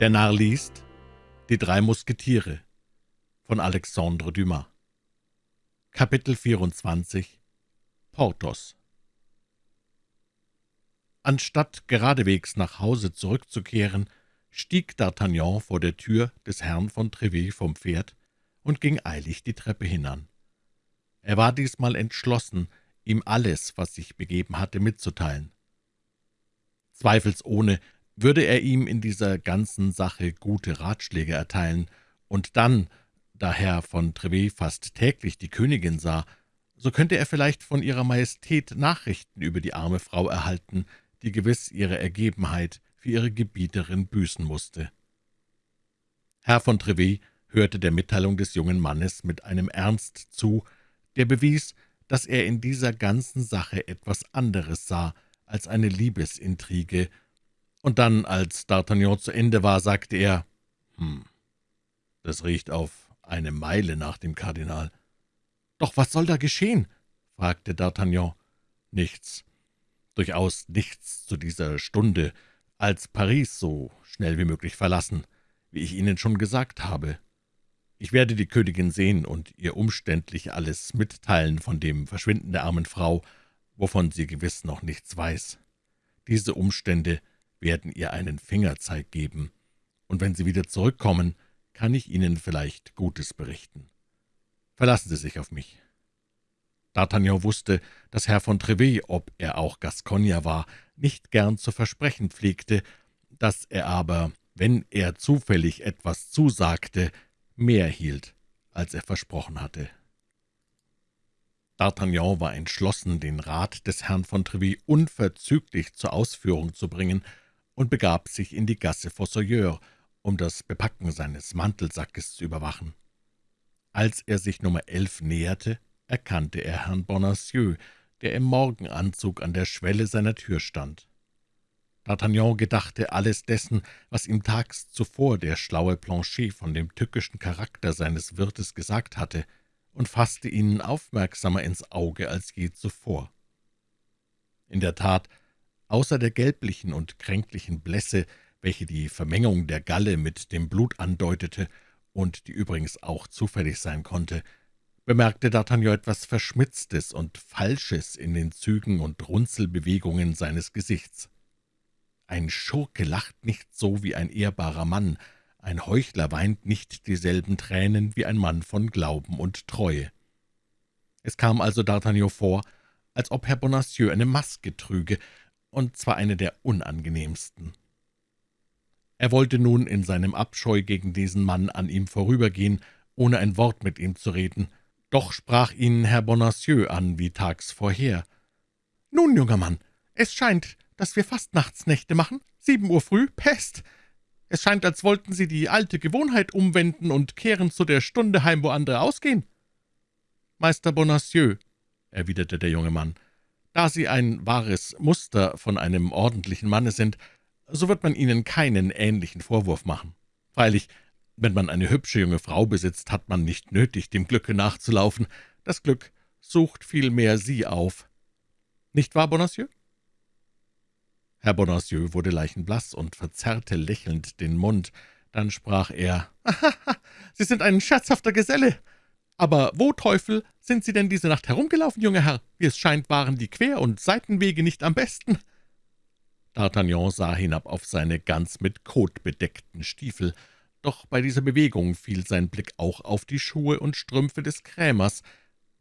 Der Narr liest Die drei Musketiere von Alexandre Dumas Kapitel 24 Porthos Anstatt geradewegs nach Hause zurückzukehren, stieg D'Artagnan vor der Tür des Herrn von Trevet vom Pferd und ging eilig die Treppe hinan. Er war diesmal entschlossen, ihm alles, was sich begeben hatte, mitzuteilen. Zweifelsohne würde er ihm in dieser ganzen Sache gute Ratschläge erteilen, und dann, da Herr von Trevet fast täglich die Königin sah, so könnte er vielleicht von Ihrer Majestät Nachrichten über die arme Frau erhalten, die gewiss ihre Ergebenheit für ihre Gebieterin büßen musste. Herr von Trevet hörte der Mitteilung des jungen Mannes mit einem Ernst zu, der bewies, dass er in dieser ganzen Sache etwas anderes sah als eine Liebesintrige, und dann, als D'Artagnan zu Ende war, sagte er, »Hm, das riecht auf eine Meile nach dem Kardinal.« »Doch was soll da geschehen?« fragte D'Artagnan. »Nichts, durchaus nichts zu dieser Stunde, als Paris so schnell wie möglich verlassen, wie ich Ihnen schon gesagt habe. Ich werde die Königin sehen und ihr umständlich alles mitteilen von dem Verschwinden der armen Frau, wovon sie gewiss noch nichts weiß. Diese Umstände werden ihr einen Fingerzeig geben, und wenn Sie wieder zurückkommen, kann ich Ihnen vielleicht Gutes berichten. Verlassen Sie sich auf mich.« D'Artagnan wusste, dass Herr von Trevet, ob er auch Gascogner war, nicht gern zu versprechen pflegte, dass er aber, wenn er zufällig etwas zusagte, mehr hielt, als er versprochen hatte. D'Artagnan war entschlossen, den Rat des Herrn von Trevet unverzüglich zur Ausführung zu bringen, und begab sich in die Gasse Fossoyeur, um das Bepacken seines Mantelsackes zu überwachen. Als er sich Nummer 11 näherte, erkannte er Herrn Bonacieux, der im Morgenanzug an der Schwelle seiner Tür stand. D'Artagnan gedachte alles dessen, was ihm tags zuvor der schlaue Planchet von dem tückischen Charakter seines Wirtes gesagt hatte, und fasste ihn aufmerksamer ins Auge als je zuvor. In der Tat Außer der gelblichen und kränklichen Blässe, welche die Vermengung der Galle mit dem Blut andeutete und die übrigens auch zufällig sein konnte, bemerkte D'Artagnan etwas Verschmitztes und Falsches in den Zügen und Runzelbewegungen seines Gesichts. Ein Schurke lacht nicht so wie ein ehrbarer Mann, ein Heuchler weint nicht dieselben Tränen wie ein Mann von Glauben und Treue. Es kam also D'Artagnan vor, als ob Herr Bonacieux eine Maske trüge, und zwar eine der unangenehmsten. Er wollte nun in seinem Abscheu gegen diesen Mann an ihm vorübergehen, ohne ein Wort mit ihm zu reden. Doch sprach ihn Herr Bonacieux an, wie tags vorher. »Nun, junger Mann, es scheint, dass wir Fastnachtsnächte machen. Sieben Uhr früh, Pest! Es scheint, als wollten Sie die alte Gewohnheit umwenden und kehren zu der Stunde heim, wo andere ausgehen.« »Meister Bonacieux«, erwiderte der junge Mann, da Sie ein wahres Muster von einem ordentlichen Manne sind, so wird man Ihnen keinen ähnlichen Vorwurf machen. Freilich, wenn man eine hübsche junge Frau besitzt, hat man nicht nötig, dem Glücke nachzulaufen. Das Glück sucht vielmehr Sie auf. Nicht wahr, Bonacieux?« Herr Bonacieux wurde leichenblaß und verzerrte lächelnd den Mund. Dann sprach er, »Haha, Sie sind ein scherzhafter Geselle. Aber wo, Teufel, sind Sie denn diese Nacht herumgelaufen, junger Herr? Wie es scheint, waren die Quer- und Seitenwege nicht am besten.« D'Artagnan sah hinab auf seine ganz mit Kot bedeckten Stiefel, doch bei dieser Bewegung fiel sein Blick auch auf die Schuhe und Strümpfe des Krämers.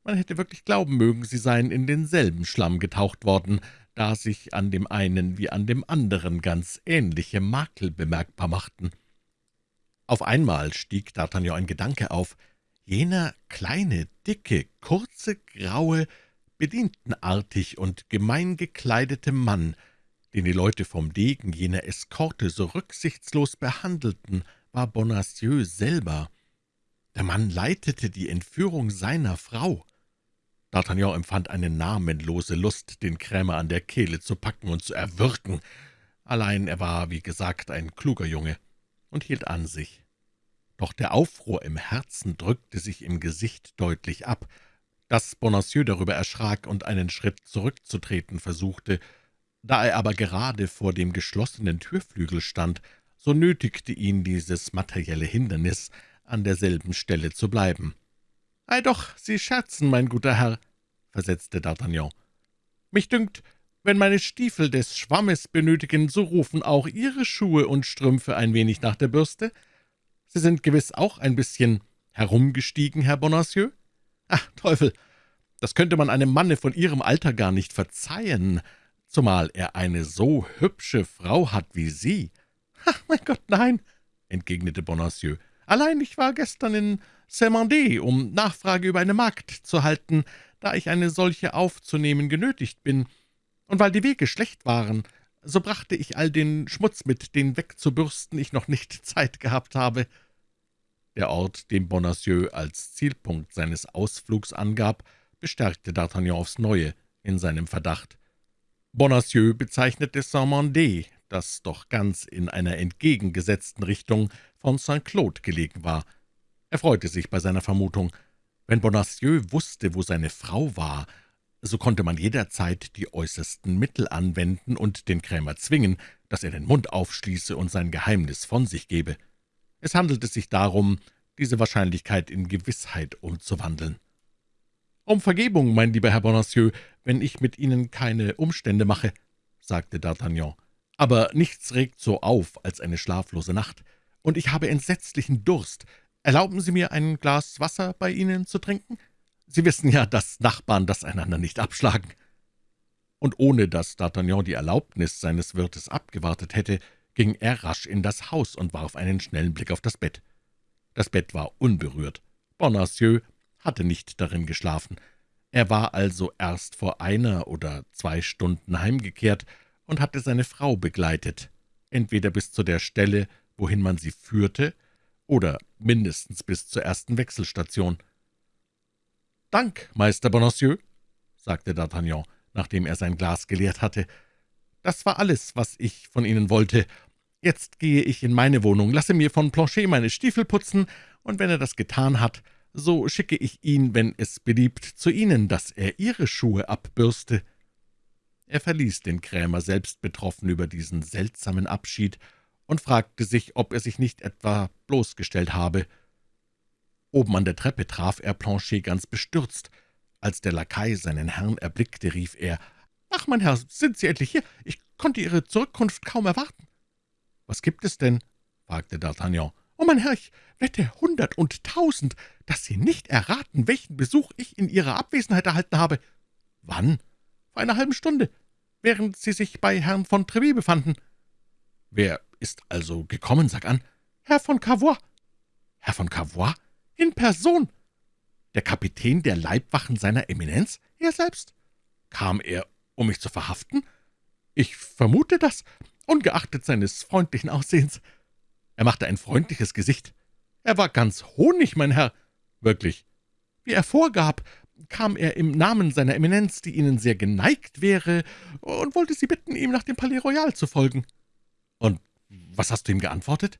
Man hätte wirklich glauben mögen, sie seien in denselben Schlamm getaucht worden, da sich an dem einen wie an dem anderen ganz ähnliche Makel bemerkbar machten. Auf einmal stieg D'Artagnan ein Gedanke auf, Jener kleine, dicke, kurze, graue, bedientenartig und gemein gekleidete Mann, den die Leute vom Degen jener Eskorte so rücksichtslos behandelten, war Bonacieux selber. Der Mann leitete die Entführung seiner Frau. D'Artagnan empfand eine namenlose Lust, den Krämer an der Kehle zu packen und zu erwürgen. Allein er war, wie gesagt, ein kluger Junge und hielt an sich. Doch der Aufruhr im Herzen drückte sich im Gesicht deutlich ab. Dass Bonacieux darüber erschrak und einen Schritt zurückzutreten versuchte. Da er aber gerade vor dem geschlossenen Türflügel stand, so nötigte ihn dieses materielle Hindernis, an derselben Stelle zu bleiben. »Ei doch, Sie scherzen, mein guter Herr«, versetzte D'Artagnan. »Mich dünkt, wenn meine Stiefel des Schwammes benötigen, so rufen auch Ihre Schuhe und Strümpfe ein wenig nach der Bürste. Sie sind gewiss auch ein bisschen herumgestiegen, Herr Bonacieux? Ach, Teufel, das könnte man einem Manne von Ihrem Alter gar nicht verzeihen, zumal er eine so hübsche Frau hat wie Sie.« »Ach, mein Gott, nein«, entgegnete Bonacieux. »Allein ich war gestern in Saint-Mandé, um Nachfrage über eine Magd zu halten, da ich eine solche aufzunehmen genötigt bin. Und weil die Wege schlecht waren, so brachte ich all den Schmutz mit, den wegzubürsten ich noch nicht Zeit gehabt habe.« Der Ort, den Bonacieux als Zielpunkt seines Ausflugs angab, bestärkte D'Artagnan aufs Neue in seinem Verdacht. Bonacieux bezeichnete Saint-Mandé, das doch ganz in einer entgegengesetzten Richtung von Saint-Claude gelegen war. Er freute sich bei seiner Vermutung. Wenn Bonacieux wusste, wo seine Frau war, so konnte man jederzeit die äußersten Mittel anwenden und den Krämer zwingen, dass er den Mund aufschließe und sein Geheimnis von sich gebe. Es handelte sich darum, diese Wahrscheinlichkeit in Gewissheit umzuwandeln. »Um Vergebung, mein lieber Herr Bonacieux, wenn ich mit Ihnen keine Umstände mache«, sagte D'Artagnan. »Aber nichts regt so auf als eine schlaflose Nacht, und ich habe entsetzlichen Durst. Erlauben Sie mir, ein Glas Wasser bei Ihnen zu trinken? Sie wissen ja, dass Nachbarn das einander nicht abschlagen.« Und ohne dass D'Artagnan die Erlaubnis seines Wirtes abgewartet hätte, ging er rasch in das Haus und warf einen schnellen Blick auf das Bett. Das Bett war unberührt. Bonacieux hatte nicht darin geschlafen. Er war also erst vor einer oder zwei Stunden heimgekehrt und hatte seine Frau begleitet, entweder bis zu der Stelle, wohin man sie führte, oder mindestens bis zur ersten Wechselstation. »Dank, Meister Bonacieux«, sagte D'Artagnan, nachdem er sein Glas geleert hatte. »Das war alles, was ich von Ihnen wollte. Jetzt gehe ich in meine Wohnung, lasse mir von Planchet meine Stiefel putzen, und wenn er das getan hat, so schicke ich ihn, wenn es beliebt, zu Ihnen, dass er Ihre Schuhe abbürste.« Er verließ den Krämer selbst betroffen über diesen seltsamen Abschied und fragte sich, ob er sich nicht etwa bloßgestellt habe. Oben an der Treppe traf er Planchet ganz bestürzt. Als der Lakai seinen Herrn erblickte, rief er, »Ach, mein Herr, sind Sie endlich hier? Ich konnte Ihre Zurückkunft kaum erwarten.« »Was gibt es denn?« fragte D'Artagnan. »Oh, mein Herr, ich wette hundert und tausend, dass Sie nicht erraten, welchen Besuch ich in Ihrer Abwesenheit erhalten habe.« »Wann?« »Vor einer halben Stunde, während Sie sich bei Herrn von Treville befanden.« »Wer ist also gekommen, sag an?« »Herr von Cavois.« »Herr von Cavois? In Person?« »Der Kapitän der Leibwachen seiner Eminenz?« »Er selbst.« »Kam er, um mich zu verhaften?« »Ich vermute das, ungeachtet seines freundlichen Aussehens.« er machte ein freundliches Gesicht. »Er war ganz Honig, mein Herr.« »Wirklich?« »Wie er vorgab, kam er im Namen seiner Eminenz, die Ihnen sehr geneigt wäre, und wollte Sie bitten, ihm nach dem Palais Royal zu folgen.« »Und was hast du ihm geantwortet?«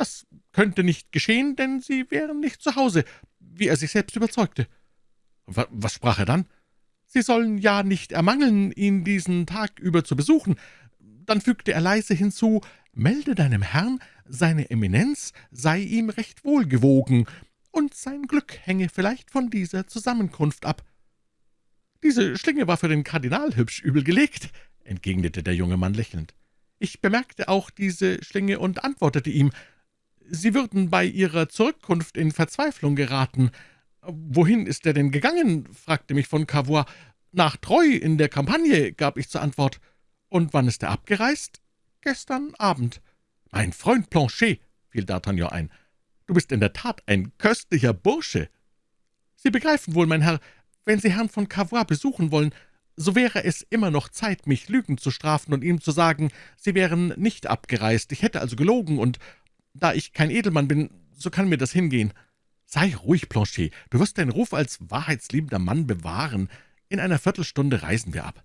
»Das könnte nicht geschehen, denn Sie wären nicht zu Hause, wie er sich selbst überzeugte.« »Was sprach er dann?« »Sie sollen ja nicht ermangeln, ihn diesen Tag über zu besuchen.« Dann fügte er leise hinzu, »Melde deinem Herrn, seine Eminenz sei ihm recht wohlgewogen, und sein Glück hänge vielleicht von dieser Zusammenkunft ab.« »Diese Schlinge war für den Kardinal hübsch übel gelegt«, entgegnete der junge Mann lächelnd. »Ich bemerkte auch diese Schlinge und antwortete ihm, Sie würden bei Ihrer Zurückkunft in Verzweiflung geraten. »Wohin ist er denn gegangen?« fragte mich von Cavois. »Nach Treu in der Kampagne«, gab ich zur Antwort. »Und wann ist er abgereist?« »Gestern Abend.« »Mein Freund Planchet«, fiel D'Artagnan ein, »du bist in der Tat ein köstlicher Bursche.« »Sie begreifen wohl, mein Herr, wenn Sie Herrn von Cavois besuchen wollen, so wäre es immer noch Zeit, mich Lügen zu strafen und ihm zu sagen, Sie wären nicht abgereist, ich hätte also gelogen, und da ich kein Edelmann bin, so kann mir das hingehen. Sei ruhig, Planchet, du wirst deinen Ruf als wahrheitsliebender Mann bewahren. In einer Viertelstunde reisen wir ab.«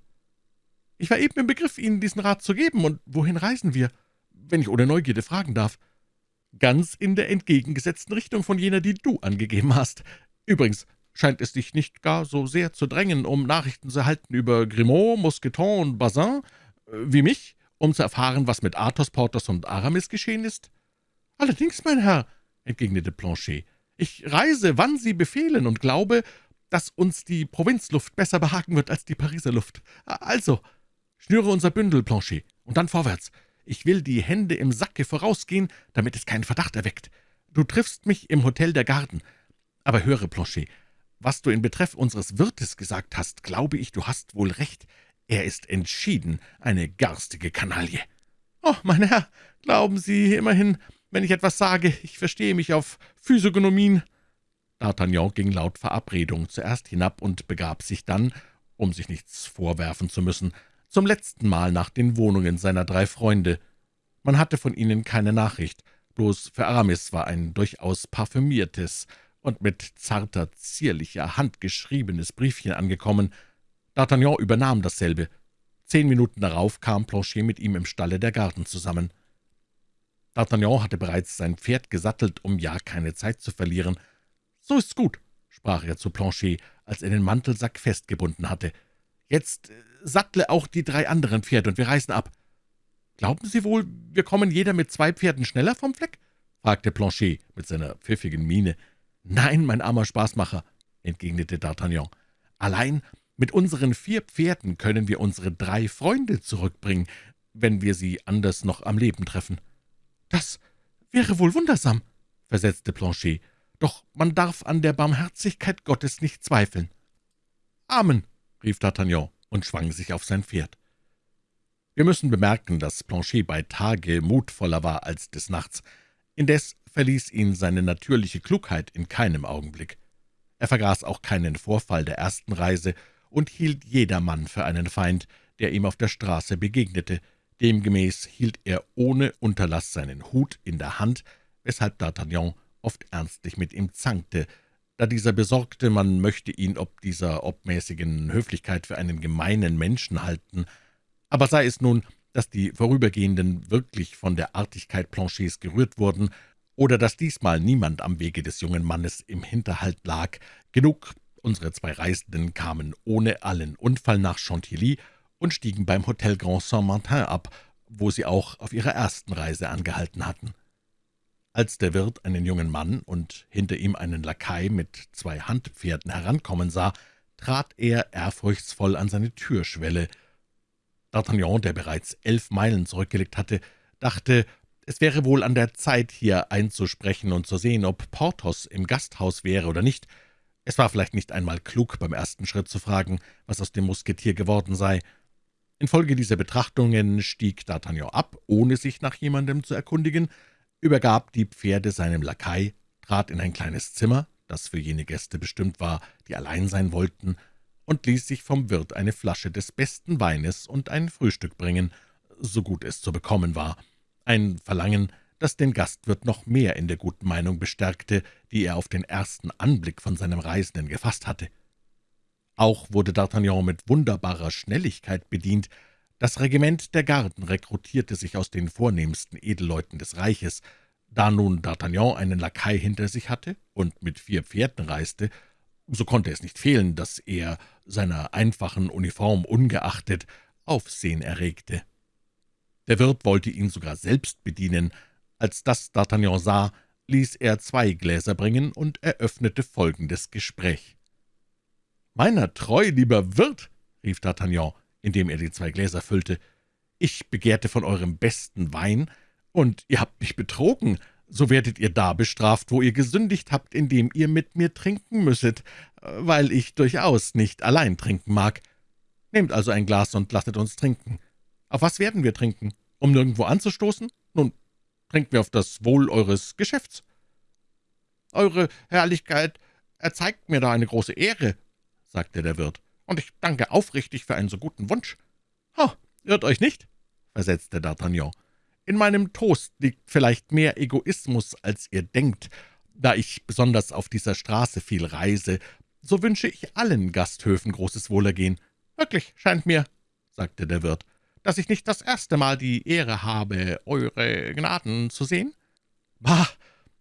»Ich war eben im Begriff, Ihnen diesen Rat zu geben, und wohin reisen wir?« wenn ich ohne Neugierde fragen darf.« »Ganz in der entgegengesetzten Richtung von jener, die du angegeben hast. Übrigens scheint es dich nicht gar so sehr zu drängen, um Nachrichten zu erhalten über Grimaud, Mousqueton und Bazin, äh, wie mich, um zu erfahren, was mit Athos, Porthos und Aramis geschehen ist?« »Allerdings, mein Herr«, entgegnete Planchet, »ich reise, wann Sie befehlen, und glaube, dass uns die Provinzluft besser behagen wird als die Pariser Luft. Also, schnüre unser Bündel, Planchet, und dann vorwärts. Ich will die Hände im Sacke vorausgehen, damit es keinen Verdacht erweckt. Du triffst mich im Hotel der Garden. Aber höre, Planchet, was du in Betreff unseres Wirtes gesagt hast, glaube ich, du hast wohl recht. Er ist entschieden eine garstige Kanaille.« »Oh, mein Herr, glauben Sie immerhin, wenn ich etwas sage, ich verstehe mich auf Physiognomien.« D'Artagnan ging laut Verabredung zuerst hinab und begab sich dann, um sich nichts vorwerfen zu müssen, zum letzten Mal nach den Wohnungen seiner drei Freunde. Man hatte von ihnen keine Nachricht, bloß für Aramis war ein durchaus parfümiertes und mit zarter, zierlicher Hand geschriebenes Briefchen angekommen. D'Artagnan übernahm dasselbe. Zehn Minuten darauf kam Planchet mit ihm im Stalle der Garten zusammen. D'Artagnan hatte bereits sein Pferd gesattelt, um ja keine Zeit zu verlieren. »So ist's gut«, sprach er zu Planchet, als er den Mantelsack festgebunden hatte. »Jetzt äh, sattle auch die drei anderen Pferde, und wir reisen ab.« »Glauben Sie wohl, wir kommen jeder mit zwei Pferden schneller vom Fleck?« fragte Planchet mit seiner pfiffigen Miene. »Nein, mein armer Spaßmacher«, entgegnete D'Artagnan. »Allein mit unseren vier Pferden können wir unsere drei Freunde zurückbringen, wenn wir sie anders noch am Leben treffen.« »Das wäre wohl wundersam«, versetzte Planchet. Doch man darf an der Barmherzigkeit Gottes nicht zweifeln.« »Amen«, rief D'Artagnan und schwang sich auf sein Pferd. Wir müssen bemerken, dass Planchet bei Tage mutvoller war als des Nachts. Indes verließ ihn seine natürliche Klugheit in keinem Augenblick. Er vergaß auch keinen Vorfall der ersten Reise und hielt jedermann für einen Feind, der ihm auf der Straße begegnete. Demgemäß hielt er ohne Unterlass seinen Hut in der Hand, weshalb D'Artagnan oft ernstlich mit ihm zankte, da dieser besorgte, man möchte ihn ob dieser obmäßigen Höflichkeit für einen gemeinen Menschen halten. Aber sei es nun, dass die Vorübergehenden wirklich von der Artigkeit Planchets gerührt wurden, oder dass diesmal niemand am Wege des jungen Mannes im Hinterhalt lag, genug, unsere zwei Reisenden kamen ohne allen Unfall nach Chantilly und stiegen beim Hotel Grand Saint-Martin ab, wo sie auch auf ihrer ersten Reise angehalten hatten. Als der Wirt einen jungen Mann und hinter ihm einen Lakai mit zwei Handpferden herankommen sah, trat er ehrfurchtsvoll an seine Türschwelle. D'Artagnan, der bereits elf Meilen zurückgelegt hatte, dachte, es wäre wohl an der Zeit, hier einzusprechen und zu sehen, ob Porthos im Gasthaus wäre oder nicht. Es war vielleicht nicht einmal klug, beim ersten Schritt zu fragen, was aus dem Musketier geworden sei. Infolge dieser Betrachtungen stieg D'Artagnan ab, ohne sich nach jemandem zu erkundigen, übergab die Pferde seinem Lakai, trat in ein kleines Zimmer, das für jene Gäste bestimmt war, die allein sein wollten, und ließ sich vom Wirt eine Flasche des besten Weines und ein Frühstück bringen, so gut es zu bekommen war. Ein Verlangen, das den Gastwirt noch mehr in der guten Meinung bestärkte, die er auf den ersten Anblick von seinem Reisenden gefasst hatte. Auch wurde D'Artagnan mit wunderbarer Schnelligkeit bedient, das Regiment der Garden rekrutierte sich aus den vornehmsten Edelleuten des Reiches. Da nun D'Artagnan einen Lakai hinter sich hatte und mit vier Pferden reiste, so konnte es nicht fehlen, dass er, seiner einfachen Uniform ungeachtet, Aufsehen erregte. Der Wirt wollte ihn sogar selbst bedienen. Als das D'Artagnan sah, ließ er zwei Gläser bringen und eröffnete folgendes Gespräch. »Meiner treu, lieber Wirt«, rief D'Artagnan, indem er die zwei Gläser füllte, »ich begehrte von eurem besten Wein, und ihr habt mich betrogen, so werdet ihr da bestraft, wo ihr gesündigt habt, indem ihr mit mir trinken müsset, weil ich durchaus nicht allein trinken mag. Nehmt also ein Glas und lasset uns trinken. Auf was werden wir trinken? Um nirgendwo anzustoßen? Nun, trinken wir auf das Wohl eures Geschäfts.« »Eure Herrlichkeit erzeigt mir da eine große Ehre«, sagte der Wirt und ich danke aufrichtig für einen so guten Wunsch.« »Ha, irrt euch nicht«, versetzte D'Artagnan. »In meinem Toast liegt vielleicht mehr Egoismus, als ihr denkt. Da ich besonders auf dieser Straße viel reise, so wünsche ich allen Gasthöfen großes Wohlergehen. Wirklich, scheint mir«, sagte der Wirt, »dass ich nicht das erste Mal die Ehre habe, Eure Gnaden zu sehen?« »Bah,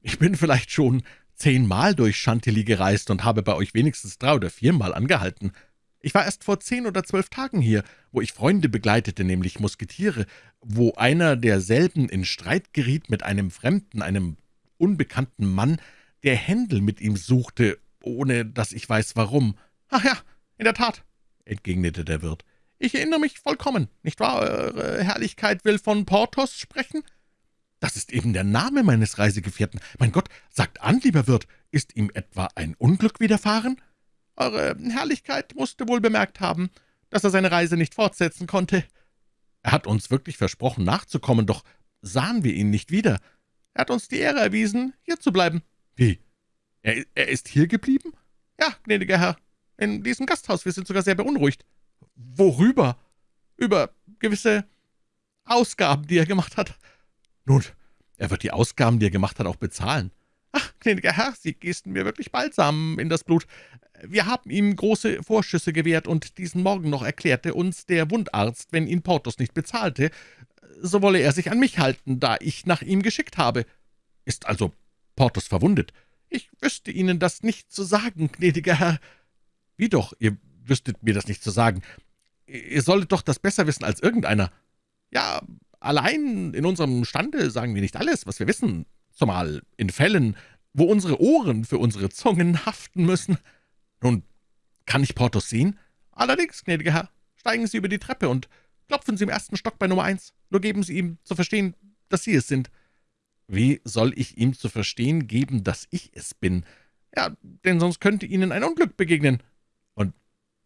ich bin vielleicht schon zehnmal durch Chantilly gereist und habe bei euch wenigstens drei oder viermal angehalten. Ich war erst vor zehn oder zwölf Tagen hier, wo ich Freunde begleitete, nämlich Musketiere, wo einer derselben in Streit geriet mit einem Fremden, einem unbekannten Mann, der Händel mit ihm suchte, ohne dass ich weiß warum. »Ach ja, in der Tat«, entgegnete der Wirt. »Ich erinnere mich vollkommen, nicht wahr? Eure Herrlichkeit will von Porthos sprechen?« »Das ist eben der Name meines Reisegefährten. Mein Gott, sagt an, lieber Wirt, ist ihm etwa ein Unglück widerfahren?« »Eure Herrlichkeit musste wohl bemerkt haben, dass er seine Reise nicht fortsetzen konnte. Er hat uns wirklich versprochen, nachzukommen, doch sahen wir ihn nicht wieder. Er hat uns die Ehre erwiesen, hier zu bleiben.« »Wie? Er, er ist hier geblieben?« »Ja, gnädiger Herr, in diesem Gasthaus. Wir sind sogar sehr beunruhigt.« »Worüber?« »Über gewisse Ausgaben, die er gemacht hat.« »Nun, er wird die Ausgaben, die er gemacht hat, auch bezahlen.« »Ach, gnädiger Herr, Sie gießen mir wirklich Balsam in das Blut. Wir haben ihm große Vorschüsse gewährt, und diesen Morgen noch erklärte uns der Wundarzt, wenn ihn Porthos nicht bezahlte, so wolle er sich an mich halten, da ich nach ihm geschickt habe.« »Ist also Porthos verwundet?« »Ich wüsste Ihnen das nicht zu sagen, gnädiger Herr.« »Wie doch, ihr wüsstet mir das nicht zu sagen. Ihr solltet doch das besser wissen als irgendeiner.« »Ja, allein in unserem Stande sagen wir nicht alles, was wir wissen, zumal in Fällen, wo unsere Ohren für unsere Zungen haften müssen.« »Nun, kann ich Porthos sehen?« »Allerdings, gnädiger Herr. Steigen Sie über die Treppe und klopfen Sie im ersten Stock bei Nummer eins. Nur geben Sie ihm zu verstehen, dass Sie es sind.« »Wie soll ich ihm zu verstehen geben, dass ich es bin?« »Ja, denn sonst könnte Ihnen ein Unglück begegnen.« »Und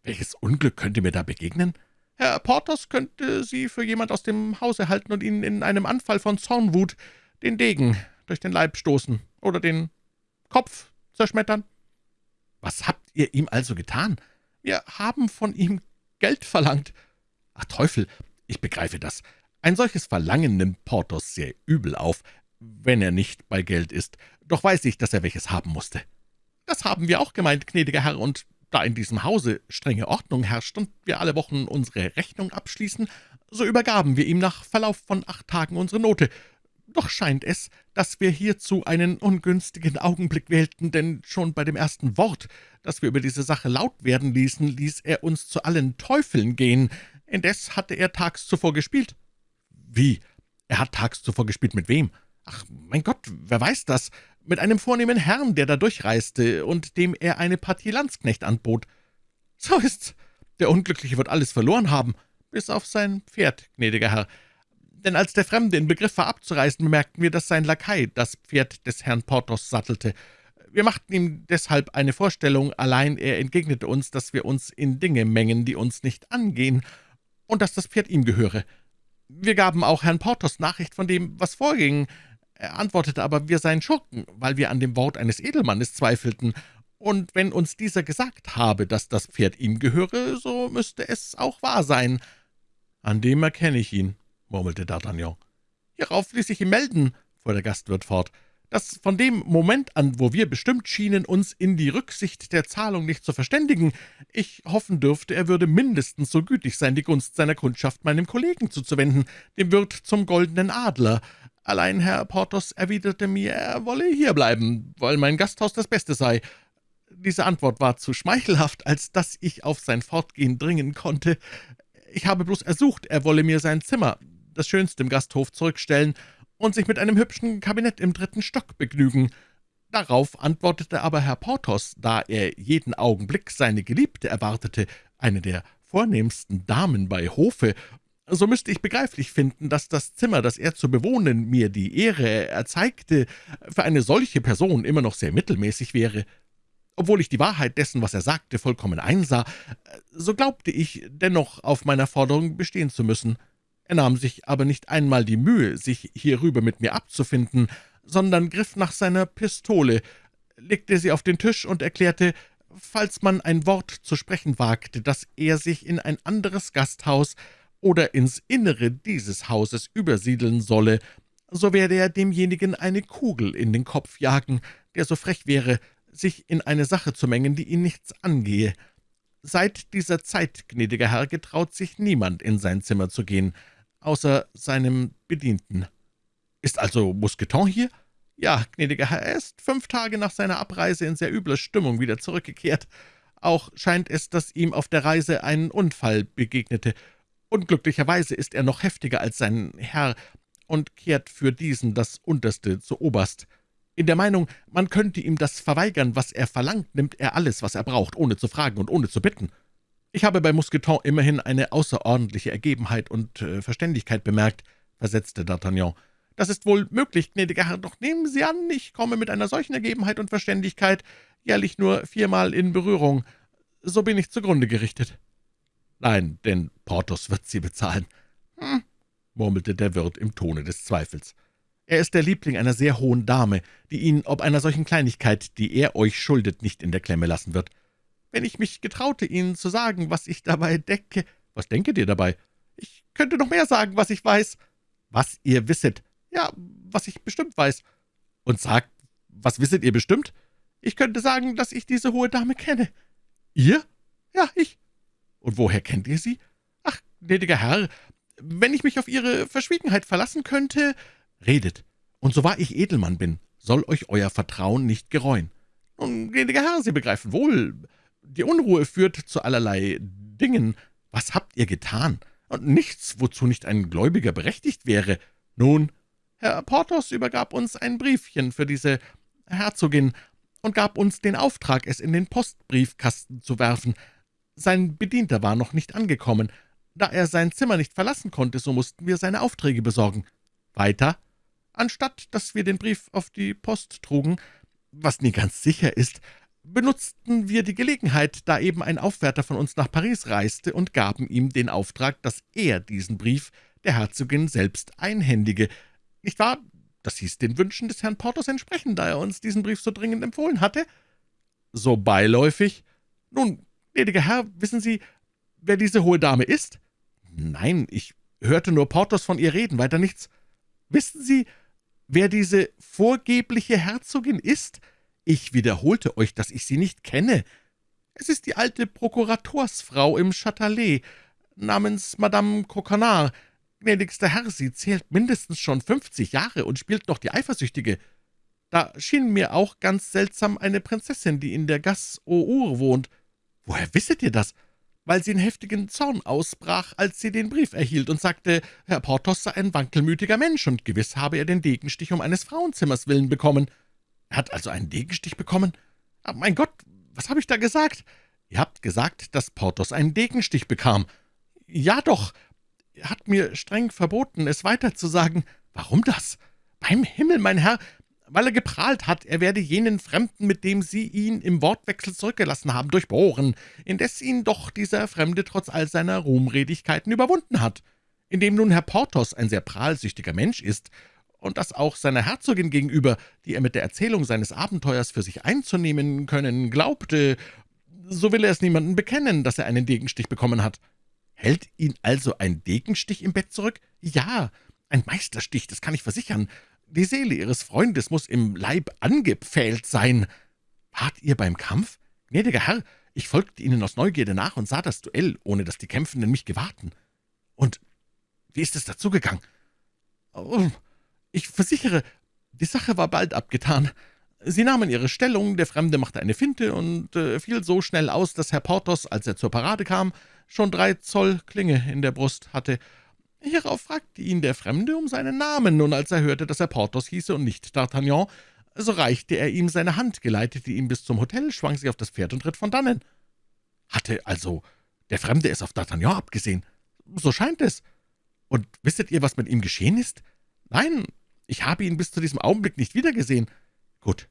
welches Unglück könnte mir da begegnen?« »Herr Porthos könnte Sie für jemand aus dem Hause halten und Ihnen in einem Anfall von Zornwut den Degen durch den Leib stoßen oder den Kopf zerschmettern.« »Was habt ihr ihm also getan?« »Wir haben von ihm Geld verlangt.« »Ach Teufel, ich begreife das. Ein solches Verlangen nimmt Porthos sehr übel auf, wenn er nicht bei Geld ist. Doch weiß ich, dass er welches haben musste.« »Das haben wir auch gemeint, gnädiger Herr, und da in diesem Hause strenge Ordnung herrscht und wir alle Wochen unsere Rechnung abschließen, so übergaben wir ihm nach Verlauf von acht Tagen unsere Note. Doch scheint es, dass wir hierzu einen ungünstigen Augenblick wählten, denn schon bei dem ersten Wort, das wir über diese Sache laut werden ließen, ließ er uns zu allen Teufeln gehen. Indes hatte er tags zuvor gespielt.« »Wie? Er hat tags zuvor gespielt mit wem?« »Ach, mein Gott, wer weiß das? Mit einem vornehmen Herrn, der da durchreiste und dem er eine Partie Landsknecht anbot.« »So ist's. Der Unglückliche wird alles verloren haben, bis auf sein Pferd, gnädiger Herr. Denn als der Fremde in Begriff war abzureisen, bemerkten wir, dass sein Lakai das Pferd des Herrn Porthos sattelte. Wir machten ihm deshalb eine Vorstellung, allein er entgegnete uns, dass wir uns in Dinge mengen, die uns nicht angehen, und dass das Pferd ihm gehöre. Wir gaben auch Herrn Porthos Nachricht von dem, was vorging. Er antwortete aber, wir seien Schurken, weil wir an dem Wort eines Edelmannes zweifelten, und wenn uns dieser gesagt habe, dass das Pferd ihm gehöre, so müsste es auch wahr sein.« »An dem erkenne ich ihn«, murmelte D'Artagnan. »Hierauf ließ ich ihm melden«, fuhr der Gastwirt fort, »dass von dem Moment an, wo wir bestimmt schienen, uns in die Rücksicht der Zahlung nicht zu verständigen, ich hoffen dürfte, er würde mindestens so gütig sein, die Gunst seiner Kundschaft meinem Kollegen zuzuwenden, dem Wirt zum Goldenen Adler. Allein Herr Porthos erwiderte mir, er wolle hierbleiben, weil mein Gasthaus das Beste sei. Diese Antwort war zu schmeichelhaft, als dass ich auf sein Fortgehen dringen konnte. Ich habe bloß ersucht, er wolle mir sein Zimmer, das Schönste im Gasthof, zurückstellen und sich mit einem hübschen Kabinett im dritten Stock begnügen. Darauf antwortete aber Herr Porthos, da er jeden Augenblick seine Geliebte erwartete, eine der vornehmsten Damen bei Hofe, so müsste ich begreiflich finden, dass das Zimmer, das er zu bewohnen, mir die Ehre erzeigte, für eine solche Person immer noch sehr mittelmäßig wäre. Obwohl ich die Wahrheit dessen, was er sagte, vollkommen einsah, so glaubte ich dennoch auf meiner Forderung bestehen zu müssen. Er nahm sich aber nicht einmal die Mühe, sich hierüber mit mir abzufinden, sondern griff nach seiner Pistole, legte sie auf den Tisch und erklärte, falls man ein Wort zu sprechen wagte, dass er sich in ein anderes Gasthaus oder ins Innere dieses Hauses übersiedeln solle, so werde er demjenigen eine Kugel in den Kopf jagen, der so frech wäre, sich in eine Sache zu mengen, die ihn nichts angehe. Seit dieser Zeit, gnädiger Herr, getraut sich niemand, in sein Zimmer zu gehen außer seinem Bedienten. »Ist also Mousqueton hier?« »Ja, gnädiger Herr, er ist fünf Tage nach seiner Abreise in sehr übler Stimmung wieder zurückgekehrt. Auch scheint es, dass ihm auf der Reise ein Unfall begegnete. Unglücklicherweise ist er noch heftiger als sein Herr und kehrt für diesen das Unterste zu Oberst. In der Meinung, man könnte ihm das verweigern, was er verlangt, nimmt er alles, was er braucht, ohne zu fragen und ohne zu bitten. Ich habe bei Mousqueton immerhin eine außerordentliche Ergebenheit und äh, Verständigkeit bemerkt, versetzte D'Artagnan. Das ist wohl möglich, gnädiger Herr, doch nehmen Sie an, ich komme mit einer solchen Ergebenheit und Verständigkeit jährlich nur viermal in Berührung. So bin ich zugrunde gerichtet. Nein, denn Porthos wird Sie bezahlen. Hm, murmelte der Wirt im Tone des Zweifels. Er ist der Liebling einer sehr hohen Dame, die ihn ob einer solchen Kleinigkeit, die er euch schuldet, nicht in der Klemme lassen wird. Wenn ich mich getraute, Ihnen zu sagen, was ich dabei denke. Was denket ihr dabei? Ich könnte noch mehr sagen, was ich weiß. Was ihr wisset. Ja, was ich bestimmt weiß. Und sagt, was wisset ihr bestimmt? Ich könnte sagen, dass ich diese hohe Dame kenne. Ihr? Ja, ich. Und woher kennt ihr sie? Ach, gnädiger Herr, wenn ich mich auf Ihre Verschwiegenheit verlassen könnte... Redet, und so wahr ich Edelmann bin, soll euch euer Vertrauen nicht gereuen. Nun, gnädiger Herr, Sie begreifen wohl, die Unruhe führt zu allerlei Dingen. Was habt ihr getan? Und nichts, wozu nicht ein Gläubiger berechtigt wäre. Nun, Herr Porthos übergab uns ein Briefchen für diese Herzogin und gab uns den Auftrag, es in den Postbriefkasten zu werfen. Sein Bedienter war noch nicht angekommen. Da er sein Zimmer nicht verlassen konnte, so mussten wir seine Aufträge besorgen. Weiter? Anstatt dass wir den Brief auf die Post trugen, was nie ganz sicher ist, benutzten wir die Gelegenheit, da eben ein Aufwärter von uns nach Paris reiste, und gaben ihm den Auftrag, dass er diesen Brief der Herzogin selbst einhändige, nicht wahr? Das hieß den Wünschen des Herrn Porthos entsprechen, da er uns diesen Brief so dringend empfohlen hatte. So beiläufig? Nun, gnädiger Herr, wissen Sie, wer diese hohe Dame ist? Nein, ich hörte nur Porthos von ihr reden, weiter nichts. Wissen Sie, wer diese vorgebliche Herzogin ist? Ich wiederholte euch, dass ich sie nicht kenne. Es ist die alte Prokuratorsfrau im Châtelet, namens Madame Coquenard, »Gnädigster Herr, sie zählt mindestens schon fünfzig Jahre und spielt noch die Eifersüchtige. Da schien mir auch ganz seltsam eine Prinzessin, die in der Gasse aux wohnt. Woher wisset ihr das?« weil sie in heftigen Zorn ausbrach, als sie den Brief erhielt und sagte, Herr Porthos sei ein wankelmütiger Mensch und gewiss habe er den Degenstich um eines Frauenzimmers willen bekommen. Er hat also einen Degenstich bekommen? Ah, mein Gott, was habe ich da gesagt? Ihr habt gesagt, dass Porthos einen Degenstich bekam. Ja doch, er hat mir streng verboten, es weiterzusagen. Warum das? Beim Himmel, mein Herr, weil er geprahlt hat, er werde jenen Fremden, mit dem Sie ihn im Wortwechsel zurückgelassen haben, durchbohren, indes ihn doch dieser Fremde trotz all seiner Ruhmredigkeiten überwunden hat. Indem nun Herr Porthos ein sehr prahlsüchtiger Mensch ist und das auch seiner Herzogin gegenüber, die er mit der Erzählung seines Abenteuers für sich einzunehmen können glaubte, so will er es niemandem bekennen, dass er einen Degenstich bekommen hat. Hält ihn also ein Degenstich im Bett zurück? Ja, ein Meisterstich, das kann ich versichern. Die Seele Ihres Freundes muss im Leib angepfählt sein. Wart ihr beim Kampf? Gnädiger Herr, ich folgte Ihnen aus Neugierde nach und sah das Duell, ohne dass die Kämpfenden mich gewahrten. Und wie ist es dazugegangen? Oh, ich versichere, die Sache war bald abgetan. Sie nahmen ihre Stellung, der Fremde machte eine Finte und äh, fiel so schnell aus, dass Herr Porthos, als er zur Parade kam, schon drei Zoll Klinge in der Brust hatte. Hierauf fragte ihn der Fremde um seinen Namen, und als er hörte, dass er Porthos hieße und nicht D'Artagnan, so reichte er ihm seine Hand, geleitete ihn bis zum Hotel, schwang sich auf das Pferd und ritt von dannen. Hatte also der Fremde es auf D'Artagnan abgesehen? So scheint es. Und wisset ihr, was mit ihm geschehen ist? Nein, ich habe ihn bis zu diesem Augenblick nicht wiedergesehen. Gut,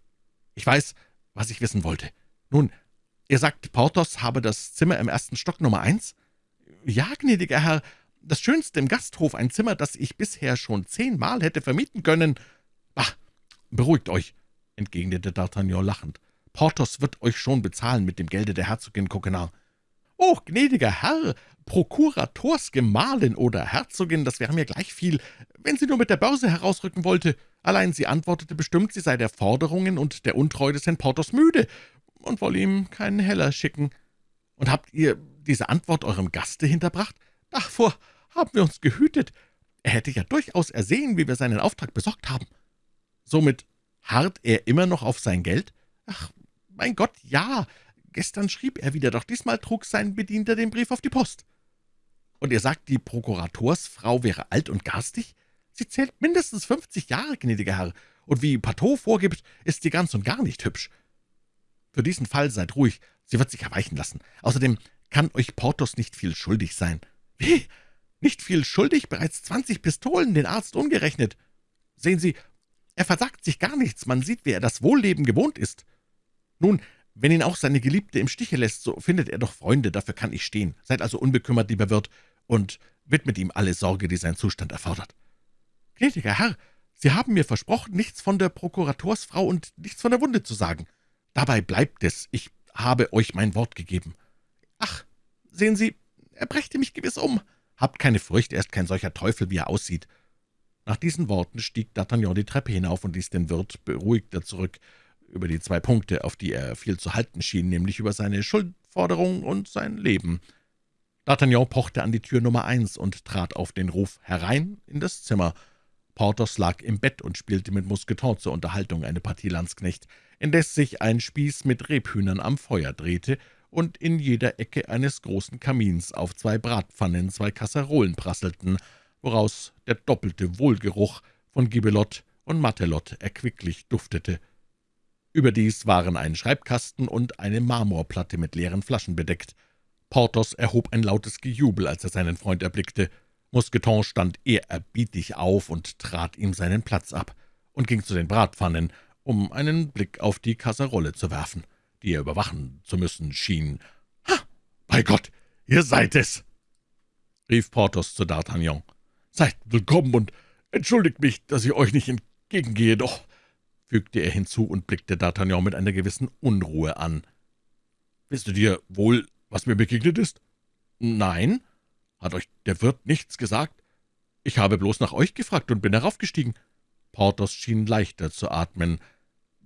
ich weiß, was ich wissen wollte. Nun, Ihr sagt, Porthos habe das Zimmer im ersten Stock Nummer eins? Ja, gnädiger Herr, das Schönste im Gasthof, ein Zimmer, das ich bisher schon zehnmal hätte vermieten können. Bah, beruhigt euch, entgegnete D'Artagnan lachend. Porthos wird euch schon bezahlen mit dem Gelde der Herzogin Coquenard. »Oh, gnädiger Herr, Prokuratorsgemahlin oder Herzogin, das wäre mir gleich viel, wenn sie nur mit der Börse herausrücken wollte. Allein sie antwortete bestimmt, sie sei der Forderungen und der Untreue des Herrn Porthos müde und wolle ihm keinen Heller schicken. Und habt ihr diese Antwort eurem Gaste hinterbracht? Davor haben wir uns gehütet. Er hätte ja durchaus ersehen, wie wir seinen Auftrag besorgt haben. Somit harrt er immer noch auf sein Geld? Ach, mein Gott, ja, gestern schrieb er wieder, doch diesmal trug sein Bedienter den Brief auf die Post.« »Und ihr sagt, die Prokuratorsfrau wäre alt und garstig? Sie zählt mindestens fünfzig Jahre, gnädiger Herr, und wie Pateau vorgibt, ist sie ganz und gar nicht hübsch. Für diesen Fall seid ruhig, sie wird sich erweichen lassen. Außerdem kann euch Porthos nicht viel schuldig sein.« »Wie? Nicht viel schuldig? Bereits zwanzig Pistolen, den Arzt ungerechnet. Sehen Sie, er versagt sich gar nichts, man sieht, wie er das Wohlleben gewohnt ist. Nun, wenn ihn auch seine Geliebte im Stiche lässt, so findet er doch Freunde, dafür kann ich stehen. Seid also unbekümmert, lieber Wirt, und widmet ihm alle Sorge, die sein Zustand erfordert.« »Gnädiger Herr, Sie haben mir versprochen, nichts von der Prokuratorsfrau und nichts von der Wunde zu sagen. Dabei bleibt es, ich habe euch mein Wort gegeben.« »Ach, sehen Sie, er brächte mich gewiss um.« »Habt keine Furcht, er ist kein solcher Teufel, wie er aussieht.« nach diesen Worten stieg D'Artagnan die Treppe hinauf und ließ den Wirt beruhigter zurück über die zwei Punkte, auf die er viel zu halten schien, nämlich über seine Schuldforderung und sein Leben. D'Artagnan pochte an die Tür Nummer eins und trat auf den Ruf herein in das Zimmer. Porthos lag im Bett und spielte mit Mousqueton zur Unterhaltung eine Partie Landsknecht, indes sich ein Spieß mit Rebhühnern am Feuer drehte und in jeder Ecke eines großen Kamins auf zwei Bratpfannen zwei Kasserolen prasselten, woraus der doppelte Wohlgeruch von Gibelot und Matelot erquicklich duftete. Überdies waren ein Schreibkasten und eine Marmorplatte mit leeren Flaschen bedeckt. Porthos erhob ein lautes Gejubel, als er seinen Freund erblickte. Mousqueton stand ehrerbietig auf und trat ihm seinen Platz ab und ging zu den Bratpfannen, um einen Blick auf die Kasserolle zu werfen, die er überwachen zu müssen schien. »Ha, bei Gott, ihr seid es!« rief Porthos zu D'Artagnan. »Seid willkommen und entschuldigt mich, dass ich euch nicht entgegengehe, doch«, fügte er hinzu und blickte D'Artagnan mit einer gewissen Unruhe an. »Wisst ihr dir wohl, was mir begegnet ist?« »Nein. Hat euch der Wirt nichts gesagt? Ich habe bloß nach euch gefragt und bin heraufgestiegen.« Porthos schien leichter zu atmen.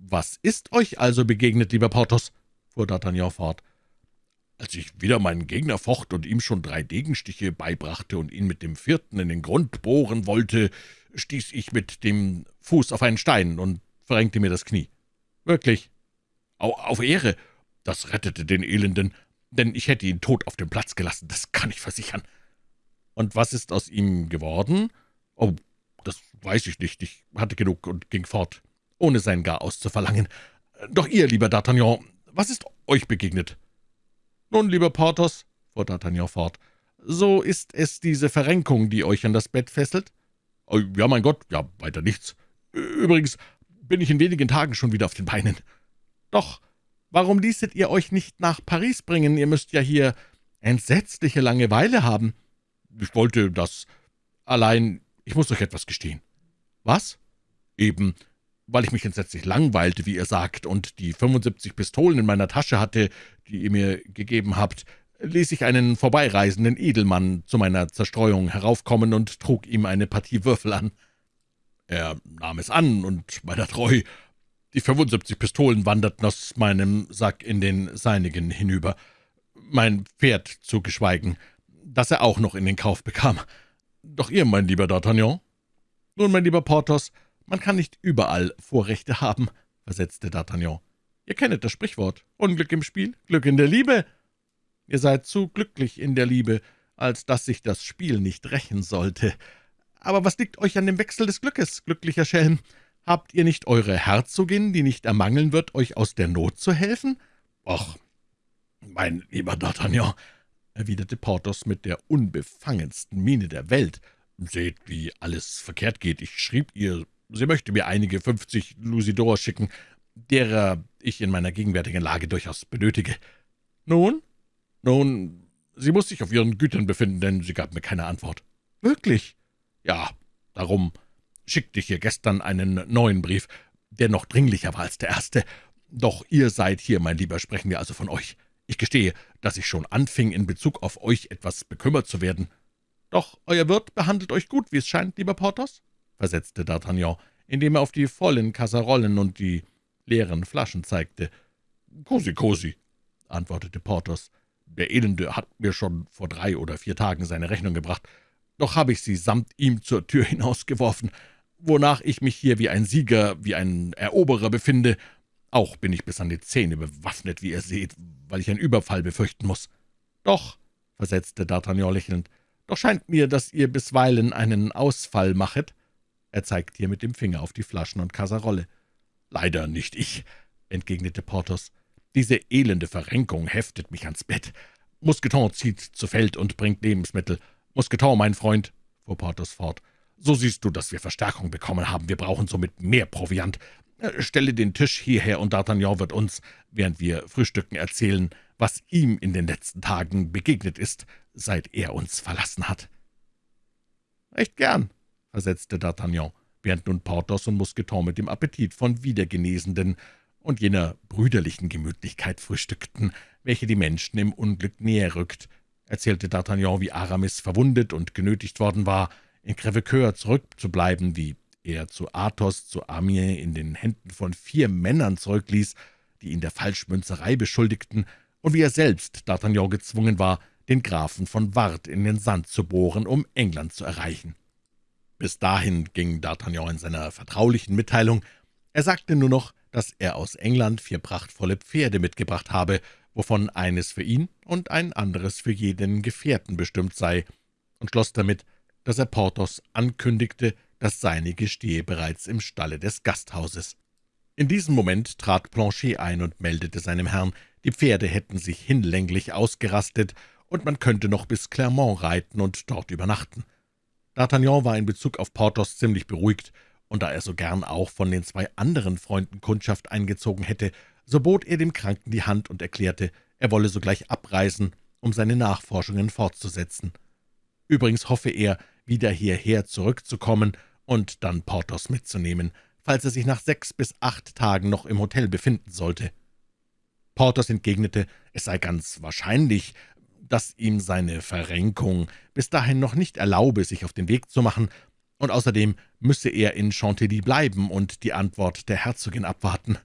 »Was ist euch also begegnet, lieber Porthos?« fuhr D'Artagnan fort. Als ich wieder meinen Gegner focht und ihm schon drei Degenstiche beibrachte und ihn mit dem vierten in den Grund bohren wollte, stieß ich mit dem Fuß auf einen Stein und verrenkte mir das Knie. Wirklich. Auf Ehre. Das rettete den Elenden, denn ich hätte ihn tot auf dem Platz gelassen, das kann ich versichern. Und was ist aus ihm geworden? Oh, das weiß ich nicht. Ich hatte genug und ging fort, ohne sein Garaus zu verlangen. Doch ihr, lieber D'Artagnan, was ist euch begegnet?« »Nun, lieber Porthos«, fuhr D'Artagnan fort, »so ist es diese Verrenkung, die euch an das Bett fesselt?« oh, »Ja, mein Gott, ja, weiter nichts. Übrigens bin ich in wenigen Tagen schon wieder auf den Beinen.« »Doch, warum ließet ihr euch nicht nach Paris bringen? Ihr müsst ja hier entsetzliche Langeweile haben.« »Ich wollte das. Allein, ich muss euch etwas gestehen.« »Was?« »Eben, weil ich mich entsetzlich langweilte, wie ihr sagt, und die 75 Pistolen in meiner Tasche hatte, die ihr mir gegeben habt, ließ ich einen vorbeireisenden Edelmann zu meiner Zerstreuung heraufkommen und trug ihm eine Partie Würfel an. Er nahm es an, und meiner treu, die 75 Pistolen wanderten aus meinem Sack in den seinigen hinüber, mein Pferd zu geschweigen, das er auch noch in den Kauf bekam. Doch ihr, mein lieber D'Artagnan? Nun, mein lieber Porthos, man kann nicht überall Vorrechte haben«, versetzte D'Artagnan. »Ihr kennet das Sprichwort. Unglück im Spiel, Glück in der Liebe. Ihr seid zu glücklich in der Liebe, als dass sich das Spiel nicht rächen sollte. Aber was liegt euch an dem Wechsel des Glückes, glücklicher Schelm? Habt ihr nicht eure Herzogin, die nicht ermangeln wird, euch aus der Not zu helfen?« »Och, mein lieber D'Artagnan«, erwiderte Porthos mit der unbefangensten Miene der Welt, »seht, wie alles verkehrt geht. Ich schrieb ihr Sie möchte mir einige fünfzig Lusidor schicken, derer ich in meiner gegenwärtigen Lage durchaus benötige. Nun? Nun, sie muss sich auf ihren Gütern befinden, denn sie gab mir keine Antwort. Wirklich? Ja, darum schickte ich ihr gestern einen neuen Brief, der noch dringlicher war als der erste. Doch ihr seid hier, mein Lieber, sprechen wir also von euch. Ich gestehe, dass ich schon anfing, in Bezug auf euch etwas bekümmert zu werden. Doch euer Wirt behandelt euch gut, wie es scheint, lieber Porthos? Versetzte D'Artagnan, indem er auf die vollen Kasserollen und die leeren Flaschen zeigte. »Cosi, cosi«, antwortete Porthos. »Der Elende hat mir schon vor drei oder vier Tagen seine Rechnung gebracht, doch habe ich sie samt ihm zur Tür hinausgeworfen, wonach ich mich hier wie ein Sieger, wie ein Eroberer befinde. Auch bin ich bis an die Zähne bewaffnet, wie ihr seht, weil ich einen Überfall befürchten muss.« »Doch«, versetzte D'Artagnan lächelnd, »doch scheint mir, dass ihr bisweilen einen Ausfall machet.« Er zeigte hier mit dem Finger auf die Flaschen und Kasserolle. »Leider nicht ich«, entgegnete Porthos. »Diese elende Verrenkung heftet mich ans Bett. Mousqueton zieht zu Feld und bringt Lebensmittel. Mousqueton, mein Freund«, fuhr Porthos fort, »so siehst du, dass wir Verstärkung bekommen haben. Wir brauchen somit mehr Proviant. Äh, stelle den Tisch hierher, und D'Artagnan wird uns, während wir frühstücken, erzählen, was ihm in den letzten Tagen begegnet ist, seit er uns verlassen hat.« »Recht gern«, versetzte D'Artagnan, während nun Porthos und Mousqueton mit dem Appetit von Wiedergenesenden und jener brüderlichen Gemütlichkeit frühstückten, welche die Menschen im Unglück näher rückt, erzählte D'Artagnan, wie Aramis verwundet und genötigt worden war, in Crèvecoeur zurückzubleiben, wie er zu Athos, zu Amiens in den Händen von vier Männern zurückließ, die ihn der Falschmünzerei beschuldigten, und wie er selbst, D'Artagnan, gezwungen war, den Grafen von Ward in den Sand zu bohren, um England zu erreichen. Bis dahin ging D'Artagnan in seiner vertraulichen Mitteilung. Er sagte nur noch, dass er aus England vier prachtvolle Pferde mitgebracht habe, wovon eines für ihn und ein anderes für jeden Gefährten bestimmt sei, und schloss damit, dass er Porthos ankündigte, das seinige stehe bereits im Stalle des Gasthauses. In diesem Moment trat Planchet ein und meldete seinem Herrn, die Pferde hätten sich hinlänglich ausgerastet, und man könnte noch bis Clermont reiten und dort übernachten. D'Artagnan war in Bezug auf Porthos ziemlich beruhigt, und da er so gern auch von den zwei anderen Freunden Kundschaft eingezogen hätte, so bot er dem Kranken die Hand und erklärte, er wolle sogleich abreisen, um seine Nachforschungen fortzusetzen. Übrigens hoffe er, wieder hierher zurückzukommen und dann Porthos mitzunehmen, falls er sich nach sechs bis acht Tagen noch im Hotel befinden sollte. Porthos entgegnete, es sei ganz wahrscheinlich, dass ihm seine Verrenkung bis dahin noch nicht erlaube, sich auf den Weg zu machen, und außerdem müsse er in Chantilly bleiben und die Antwort der Herzogin abwarten.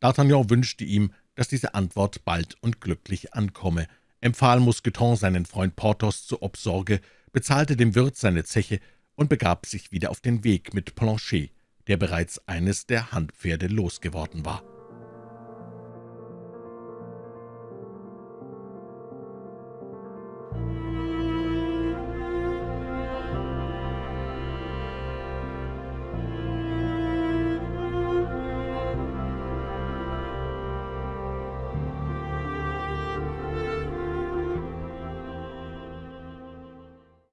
D'Artagnan wünschte ihm, dass diese Antwort bald und glücklich ankomme, empfahl Mousqueton seinen Freund Porthos zur Obsorge, bezahlte dem Wirt seine Zeche und begab sich wieder auf den Weg mit Planchet, der bereits eines der Handpferde losgeworden war.